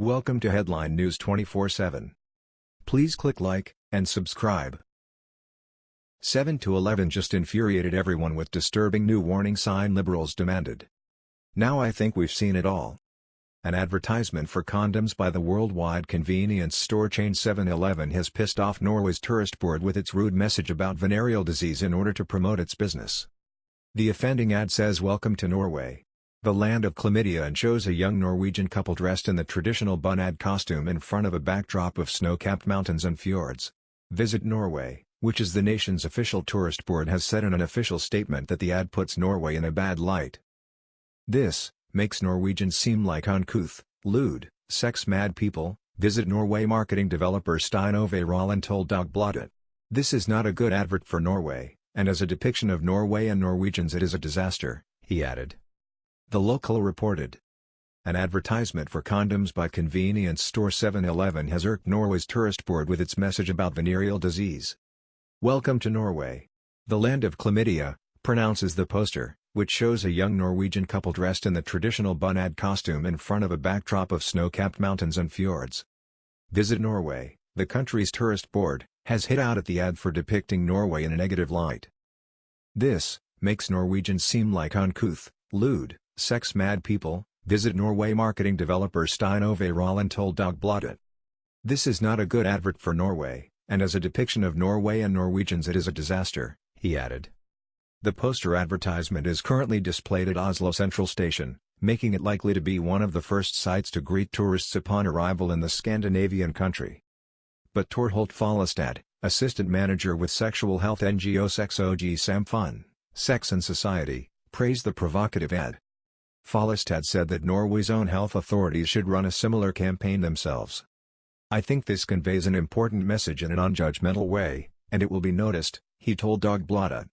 Welcome to Headline News 24/7. Please click like and subscribe. 7 to 11 just infuriated everyone with disturbing new warning sign liberals demanded. Now I think we've seen it all. An advertisement for condoms by the worldwide convenience store chain 7-Eleven has pissed off Norway's tourist board with its rude message about venereal disease in order to promote its business. The offending ad says Welcome to Norway, the land of chlamydia and shows a young Norwegian couple dressed in the traditional bunad costume in front of a backdrop of snow-capped mountains and fjords. Visit Norway, which is the nation's official tourist board has said in an official statement that the ad puts Norway in a bad light. This, makes Norwegians seem like uncouth, lewd, sex-mad people, visit Norway marketing developer Stein Ove told Dagbladet. This is not a good advert for Norway, and as a depiction of Norway and Norwegians it is a disaster, he added. The local reported. An advertisement for condoms by convenience store 7-Eleven has irked Norway's tourist board with its message about venereal disease. Welcome to Norway. The land of chlamydia, pronounces the poster, which shows a young Norwegian couple dressed in the traditional bunad costume in front of a backdrop of snow-capped mountains and fjords. Visit Norway, the country's tourist board, has hit out at the ad for depicting Norway in a negative light. This, makes Norwegians seem like uncouth, lewd, Sex-mad people, visit Norway marketing developer Stein Ove Rollin told Dagbladet. This is not a good advert for Norway, and as a depiction of Norway and Norwegians it is a disaster, he added. The poster advertisement is currently displayed at Oslo Central Station, making it likely to be one of the first sites to greet tourists upon arrival in the Scandinavian country. But Torholt Follestad, assistant manager with sexual health NGO Sex og samfunn, Sex and Society, praised the provocative ad. Follestad said that Norway's own health authorities should run a similar campaign themselves. I think this conveys an important message in an unjudgmental way, and it will be noticed, he told Dagbladet.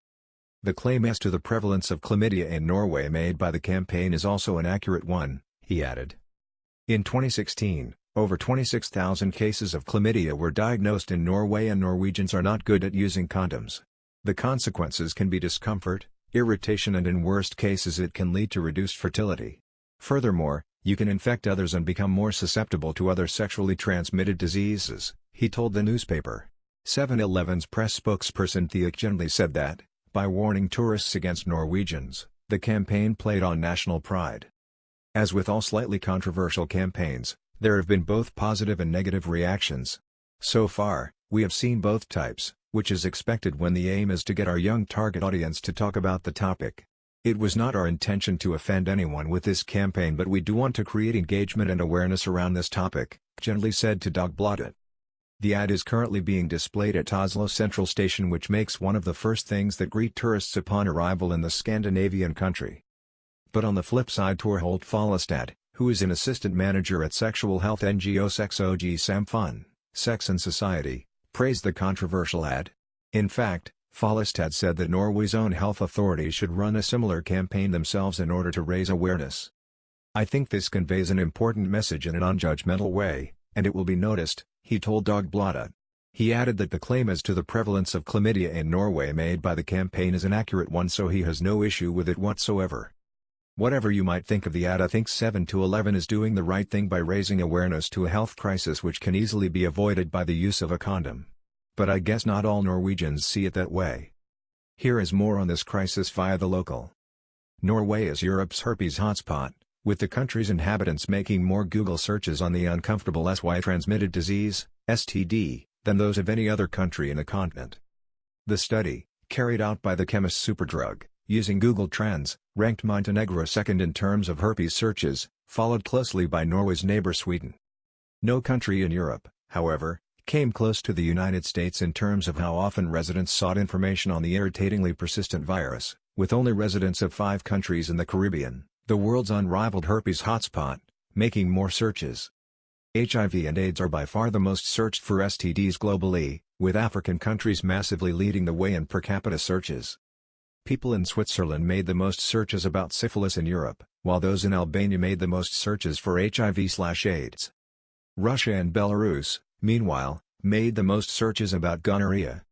The claim as to the prevalence of chlamydia in Norway made by the campaign is also an accurate one, he added. In 2016, over 26,000 cases of chlamydia were diagnosed in Norway and Norwegians are not good at using condoms. The consequences can be discomfort, irritation and in worst cases it can lead to reduced fertility. Furthermore, you can infect others and become more susceptible to other sexually transmitted diseases, he told the newspaper. 7-Eleven's press spokesperson Thea Kjernli said that, by warning tourists against Norwegians, the campaign played on national pride. As with all slightly controversial campaigns, there have been both positive and negative reactions. So far, we have seen both types which is expected when the aim is to get our young target audience to talk about the topic. It was not our intention to offend anyone with this campaign but we do want to create engagement and awareness around this topic, Kjernli said to Dagbladet. The ad is currently being displayed at Oslo Central Station which makes one of the first things that greet tourists upon arrival in the Scandinavian country. But on the flip side Torholt Follestad, who is an assistant manager at sexual health NGO Sex og samfunn, Sex and Society, praised the controversial ad. In fact, Follestad said that Norway's own health authorities should run a similar campaign themselves in order to raise awareness. I think this conveys an important message in an unjudgmental way, and it will be noticed, he told Dagbladet. He added that the claim as to the prevalence of chlamydia in Norway made by the campaign is an accurate one so he has no issue with it whatsoever. Whatever you might think of the ad I think 7 to 11 is doing the right thing by raising awareness to a health crisis which can easily be avoided by the use of a condom. But I guess not all Norwegians see it that way. Here is more on this crisis via the local. Norway is Europe's herpes hotspot, with the country's inhabitants making more Google searches on the uncomfortable SY-transmitted disease, STD, than those of any other country in the continent. The study, carried out by the chemist Superdrug, using Google Trends, ranked Montenegro second in terms of herpes searches, followed closely by Norway's neighbor Sweden. No country in Europe, however, came close to the United States in terms of how often residents sought information on the irritatingly persistent virus, with only residents of five countries in the Caribbean, the world's unrivaled herpes hotspot, making more searches. HIV and AIDS are by far the most searched for STDs globally, with African countries massively leading the way in per capita searches. People in Switzerland made the most searches about syphilis in Europe, while those in Albania made the most searches for HIV/AIDS. Russia and Belarus, meanwhile, made the most searches about gonorrhea.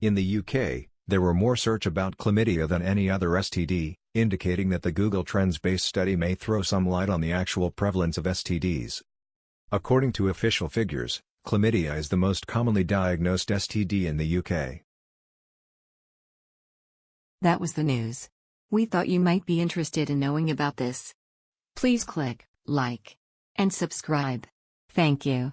In the UK, there were more search about chlamydia than any other STD, indicating that the Google Trends-based study may throw some light on the actual prevalence of STDs. According to official figures, chlamydia is the most commonly diagnosed STD in the UK. That was the news. We thought you might be interested in knowing about this. Please click like and subscribe. Thank you.